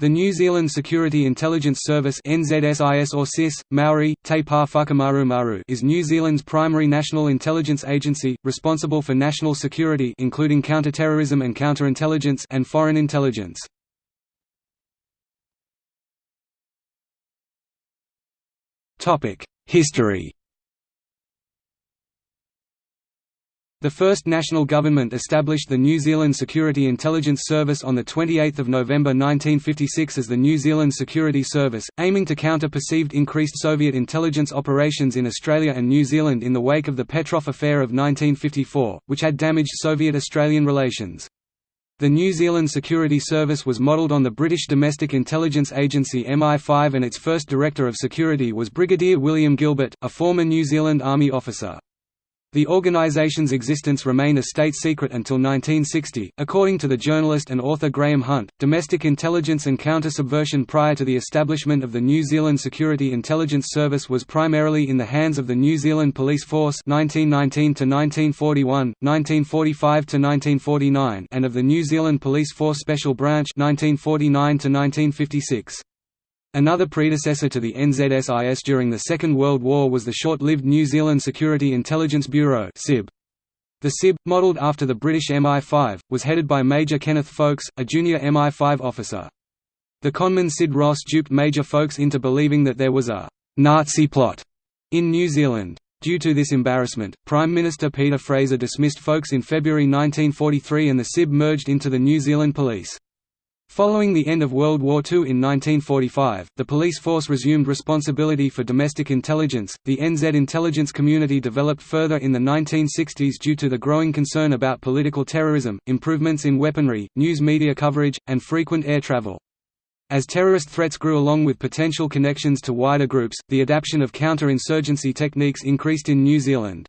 The New Zealand Security Intelligence Service NZSIS or SIS, Maori, Te Pā is New Zealand's primary national intelligence agency, responsible for national security including counter-terrorism and counterintelligence and foreign intelligence. History The first national government established the New Zealand Security Intelligence Service on 28 November 1956 as the New Zealand Security Service, aiming to counter perceived increased Soviet intelligence operations in Australia and New Zealand in the wake of the Petrov Affair of 1954, which had damaged Soviet-Australian relations. The New Zealand Security Service was modelled on the British Domestic Intelligence Agency MI5 and its first Director of Security was Brigadier William Gilbert, a former New Zealand Army officer. The organization's existence remained a state secret until 1960. According to the journalist and author Graham Hunt, domestic intelligence and counter-subversion prior to the establishment of the New Zealand Security Intelligence Service was primarily in the hands of the New Zealand Police Force 1919 to 1941, 1945 to 1949, and of the New Zealand Police Force Special Branch 1949 to 1956. Another predecessor to the NZSIS during the Second World War was the short-lived New Zealand Security Intelligence Bureau The SIB, modelled after the British MI5, was headed by Major Kenneth Ffoulkes, a junior MI5 officer. The conman Sid Ross duped Major Ffoulkes into believing that there was a «Nazi plot» in New Zealand. Due to this embarrassment, Prime Minister Peter Fraser dismissed Ffoulkes in February 1943 and the SIB merged into the New Zealand Police. Following the end of World War II in 1945, the police force resumed responsibility for domestic intelligence. The NZ intelligence community developed further in the 1960s due to the growing concern about political terrorism, improvements in weaponry, news media coverage, and frequent air travel. As terrorist threats grew along with potential connections to wider groups, the adaptation of counter-insurgency techniques increased in New Zealand.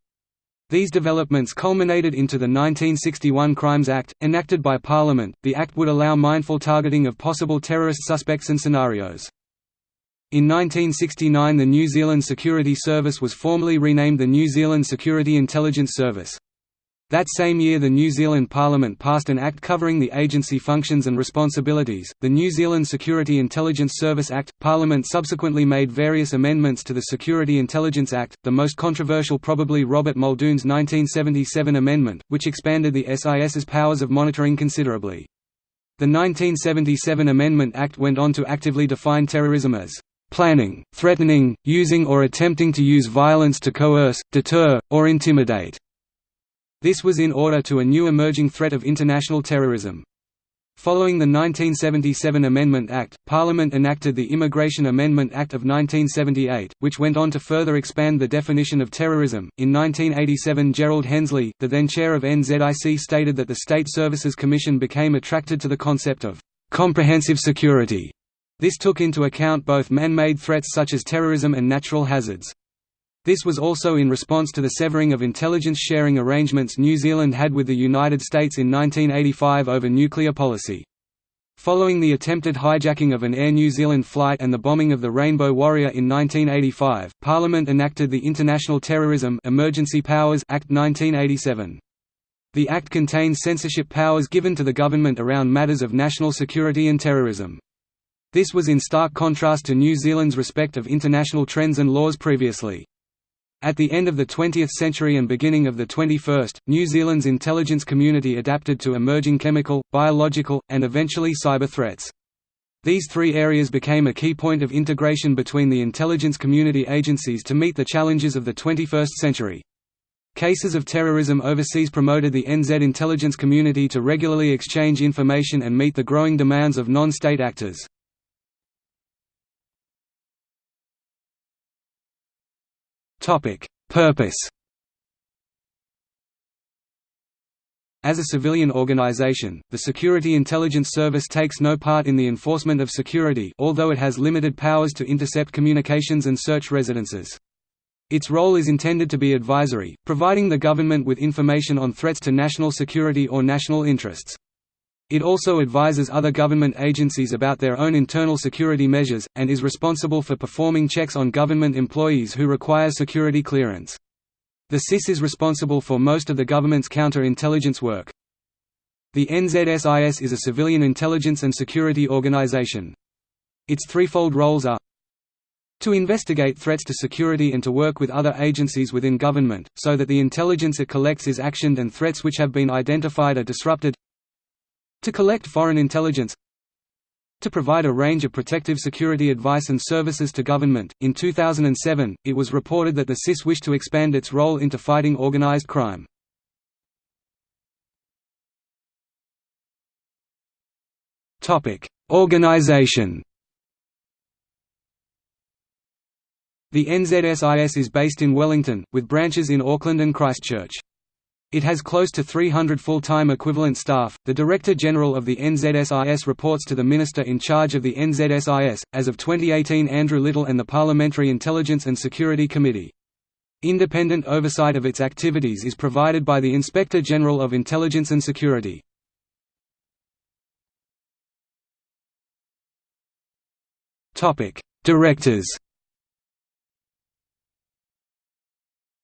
These developments culminated into the 1961 Crimes Act, enacted by Parliament. The Act would allow mindful targeting of possible terrorist suspects and scenarios. In 1969 the New Zealand Security Service was formally renamed the New Zealand Security Intelligence Service. That same year the New Zealand Parliament passed an act covering the agency functions and responsibilities, the New Zealand Security Intelligence Service Act. Parliament subsequently made various amendments to the Security Intelligence Act, the most controversial probably Robert Muldoon's 1977 amendment, which expanded the SIS's powers of monitoring considerably. The 1977 Amendment Act went on to actively define terrorism as planning, threatening, using or attempting to use violence to coerce, deter, or intimidate this was in order to a new emerging threat of international terrorism. Following the 1977 Amendment Act, Parliament enacted the Immigration Amendment Act of 1978, which went on to further expand the definition of terrorism. In 1987, Gerald Hensley, the then chair of NZIC, stated that the State Services Commission became attracted to the concept of comprehensive security. This took into account both man-made threats such as terrorism and natural hazards. This was also in response to the severing of intelligence sharing arrangements New Zealand had with the United States in 1985 over nuclear policy. Following the attempted hijacking of an Air New Zealand flight and the bombing of the Rainbow Warrior in 1985, Parliament enacted the International Terrorism Emergency Powers Act 1987. The Act contains censorship powers given to the government around matters of national security and terrorism. This was in stark contrast to New Zealand's respect of international trends and laws previously. At the end of the 20th century and beginning of the 21st, New Zealand's intelligence community adapted to emerging chemical, biological, and eventually cyber threats. These three areas became a key point of integration between the intelligence community agencies to meet the challenges of the 21st century. Cases of terrorism overseas promoted the NZ intelligence community to regularly exchange information and meet the growing demands of non-state actors. Topic: Purpose. As a civilian organization, the Security Intelligence Service takes no part in the enforcement of security although it has limited powers to intercept communications and search residences. Its role is intended to be advisory, providing the government with information on threats to national security or national interests. It also advises other government agencies about their own internal security measures, and is responsible for performing checks on government employees who require security clearance. The SIS is responsible for most of the government's counter-intelligence work. The NZSIS is a civilian intelligence and security organization. Its threefold roles are to investigate threats to security and to work with other agencies within government, so that the intelligence it collects is actioned and threats which have been identified are disrupted to collect foreign intelligence to provide a range of protective security advice and services to government. In 2007, it was reported that the SIS wished to expand its role into fighting organized crime. Topic: Organization. The NZSIS is based in Wellington, with branches in Auckland and Christchurch. It has close to 300 full-time equivalent staff. The Director General of the NZSIS reports to the Minister in charge of the NZSIS, as of 2018 Andrew Little and the Parliamentary Intelligence and Security Committee. Independent oversight of its activities is provided by the Inspector General of Intelligence and Security. Topic: Directors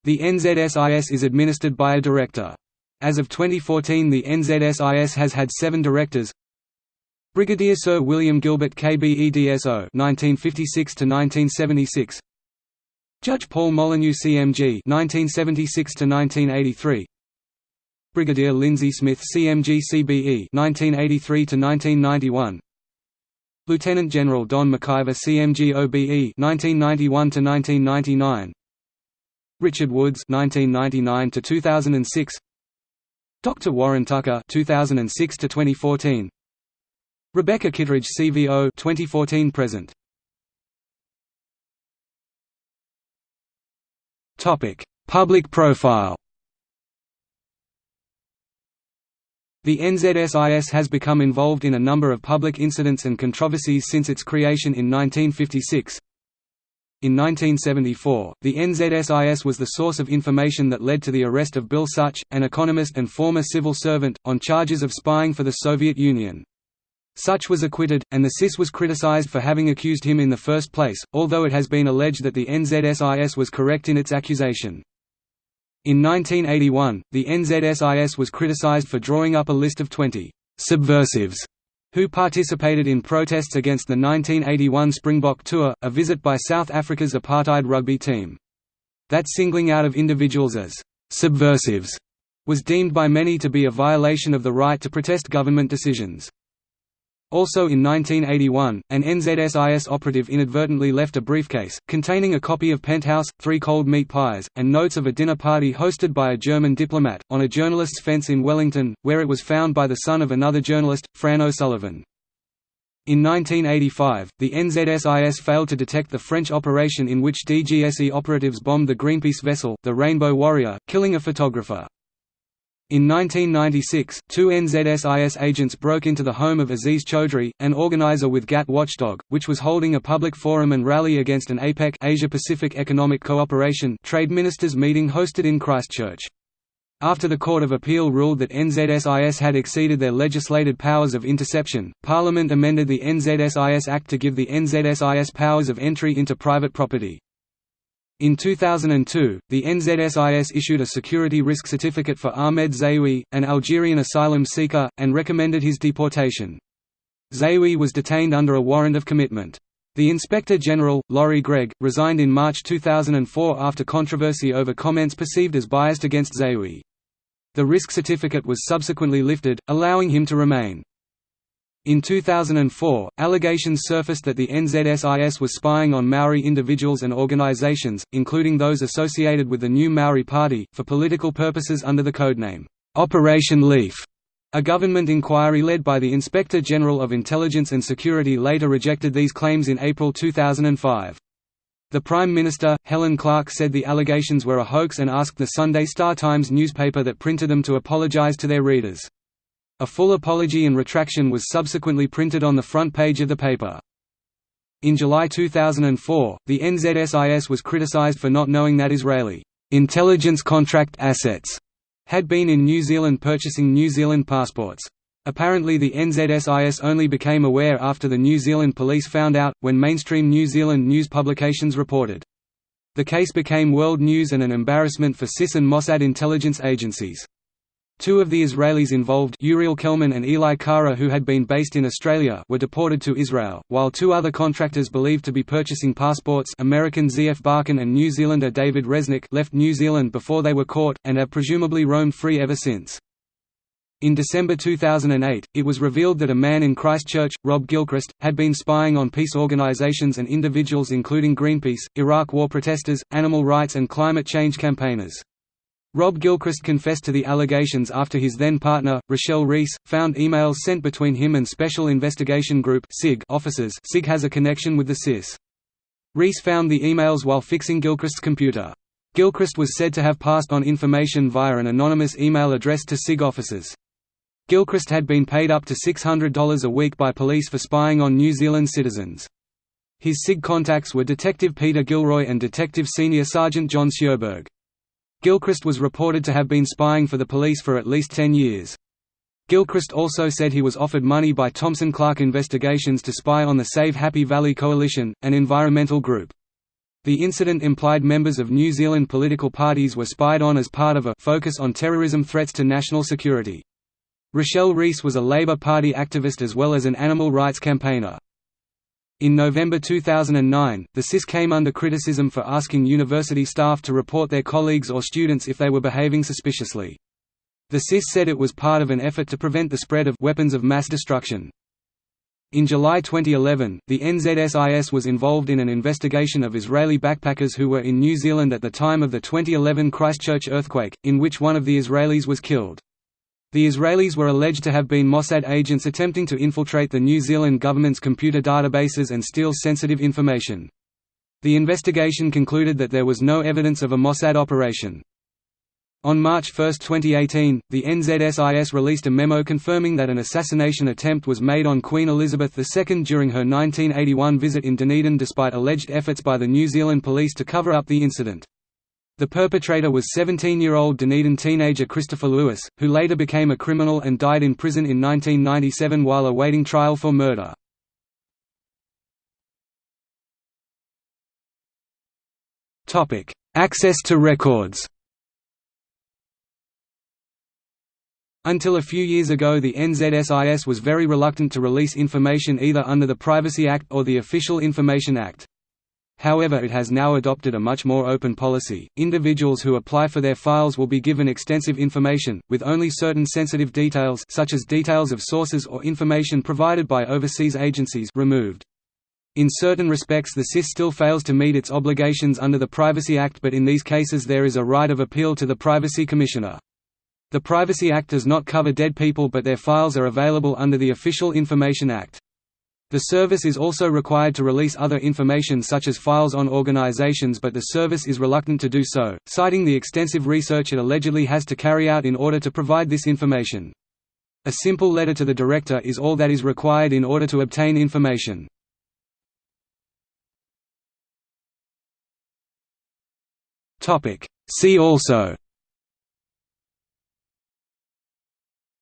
The NZSIS is administered by a director. As of 2014 the NZSIS has had seven directors. Brigadier Sir William Gilbert KBEDSO 1956–1976 Judge Paul Molyneux CMG 1976–1983 Brigadier Lindsay Smith CMG CBE 1983–1991 Lieutenant General Don McIver CMG OBE 1991–1999 Richard Woods 1999 to 2006 Dr Warren Tucker 2006 to 2014 Rebecca Kitteridge CVO 2014 present. Topic Public profile. The NZSIS has become involved in a number of public incidents and controversies since its creation in 1956, in 1974, the NZSIS was the source of information that led to the arrest of Bill Sutch, an economist and former civil servant, on charges of spying for the Soviet Union. Sutch was acquitted, and the SIS was criticized for having accused him in the first place, although it has been alleged that the NZSIS was correct in its accusation. In 1981, the NZSIS was criticized for drawing up a list of 20 «subversives» who participated in protests against the 1981 Springbok Tour, a visit by South Africa's apartheid rugby team. That singling out of individuals as «subversives» was deemed by many to be a violation of the right to protest government decisions. Also in 1981, an NZSIS operative inadvertently left a briefcase, containing a copy of Penthouse, three cold meat pies, and notes of a dinner party hosted by a German diplomat, on a journalist's fence in Wellington, where it was found by the son of another journalist, Fran O'Sullivan. In 1985, the NZSIS failed to detect the French operation in which DGSE operatives bombed the Greenpeace vessel, the Rainbow Warrior, killing a photographer. In 1996, two NZSIS agents broke into the home of Aziz Choudry, an organizer with GATT Watchdog, which was holding a public forum and rally against an APEC Asia-Pacific Economic Cooperation trade ministers meeting hosted in Christchurch. After the Court of Appeal ruled that NZSIS had exceeded their legislated powers of interception, Parliament amended the NZSIS Act to give the NZSIS powers of entry into private property. In 2002, the NZSIS issued a security risk certificate for Ahmed Zaoui, an Algerian asylum seeker, and recommended his deportation. Zaoui was detained under a warrant of commitment. The Inspector General, Laurie Greig, resigned in March 2004 after controversy over comments perceived as biased against Zaoui. The risk certificate was subsequently lifted, allowing him to remain. In 2004, allegations surfaced that the NZSIS was spying on Maori individuals and organisations, including those associated with the New Maori Party, for political purposes under the codename, Operation Leaf. A government inquiry led by the Inspector General of Intelligence and Security later rejected these claims in April 2005. The Prime Minister, Helen Clark said the allegations were a hoax and asked the Sunday Star-Times newspaper that printed them to apologise to their readers. A full apology and retraction was subsequently printed on the front page of the paper. In July 2004, the NZSIS was criticized for not knowing that Israeli intelligence contract assets had been in New Zealand purchasing New Zealand passports. Apparently the NZSIS only became aware after the New Zealand police found out, when mainstream New Zealand news publications reported. The case became world news and an embarrassment for SIS and Mossad intelligence agencies. Two of the Israelis involved Uriel Kelman and Eli Kara who had been based in Australia were deported to Israel, while two other contractors believed to be purchasing passports American Z.F. Barkin and New Zealander David Resnick left New Zealand before they were caught, and have presumably roamed free ever since. In December 2008, it was revealed that a man in Christchurch, Rob Gilchrist, had been spying on peace organisations and individuals including Greenpeace, Iraq war protesters, animal rights and climate change campaigners. Rob Gilchrist confessed to the allegations after his then-partner, Rochelle Rees, found emails sent between him and Special Investigation Group officers SIG has a connection with the SIS. Rees found the emails while fixing Gilchrist's computer. Gilchrist was said to have passed on information via an anonymous email address to SIG officers. Gilchrist had been paid up to $600 a week by police for spying on New Zealand citizens. His SIG contacts were Detective Peter Gilroy and Detective Senior Sergeant John Sjoberg. Gilchrist was reported to have been spying for the police for at least 10 years. Gilchrist also said he was offered money by Thomson Clark Investigations to spy on the Save Happy Valley Coalition, an environmental group. The incident implied members of New Zealand political parties were spied on as part of a focus on terrorism threats to national security. Rochelle Rees was a Labour Party activist as well as an animal rights campaigner. In November 2009, the SIS came under criticism for asking university staff to report their colleagues or students if they were behaving suspiciously. The SIS said it was part of an effort to prevent the spread of weapons of mass destruction. In July 2011, the NZSIS was involved in an investigation of Israeli backpackers who were in New Zealand at the time of the 2011 Christchurch earthquake, in which one of the Israelis was killed. The Israelis were alleged to have been Mossad agents attempting to infiltrate the New Zealand government's computer databases and steal sensitive information. The investigation concluded that there was no evidence of a Mossad operation. On March 1, 2018, the NZSIS released a memo confirming that an assassination attempt was made on Queen Elizabeth II during her 1981 visit in Dunedin despite alleged efforts by the New Zealand police to cover up the incident. The perpetrator was 17-year-old Dunedin teenager Christopher Lewis, who later became a criminal and died in prison in 1997 while awaiting trial for murder. Access to records Until a few years ago the NZSIS was very reluctant to release information either under the Privacy Act or the Official Information Act. However it has now adopted a much more open policy. Individuals who apply for their files will be given extensive information, with only certain sensitive details such as details of sources or information provided by overseas agencies removed. In certain respects the SIS still fails to meet its obligations under the Privacy Act but in these cases there is a right of appeal to the Privacy Commissioner. The Privacy Act does not cover dead people but their files are available under the Official Information Act. The service is also required to release other information such as files on organizations but the service is reluctant to do so, citing the extensive research it allegedly has to carry out in order to provide this information. A simple letter to the director is all that is required in order to obtain information. See also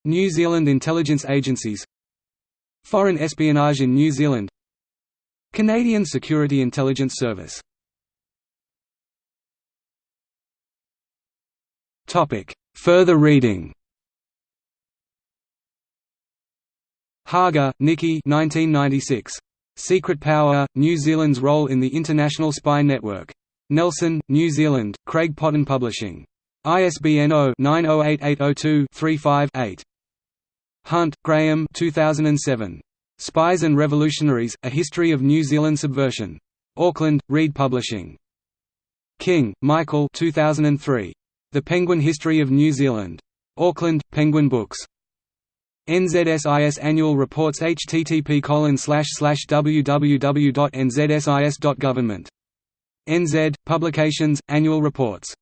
New Zealand intelligence agencies Foreign espionage in New Zealand Canadian Security Intelligence Service Further reading Hager, Nicky 1996. Secret Power, New Zealand's Role in the International Spy Network. Nelson, New Zealand, Craig Potton Publishing. ISBN 0-908802-35-8. Hunt, Graham 2007. Spies and Revolutionaries, A History of New Zealand Subversion. Auckland, Reed Publishing. King, Michael 2003. The Penguin History of New Zealand. Auckland, Penguin Books. NZSIS Annual Reports http www.nzsis.government. NZ, Publications, Annual Reports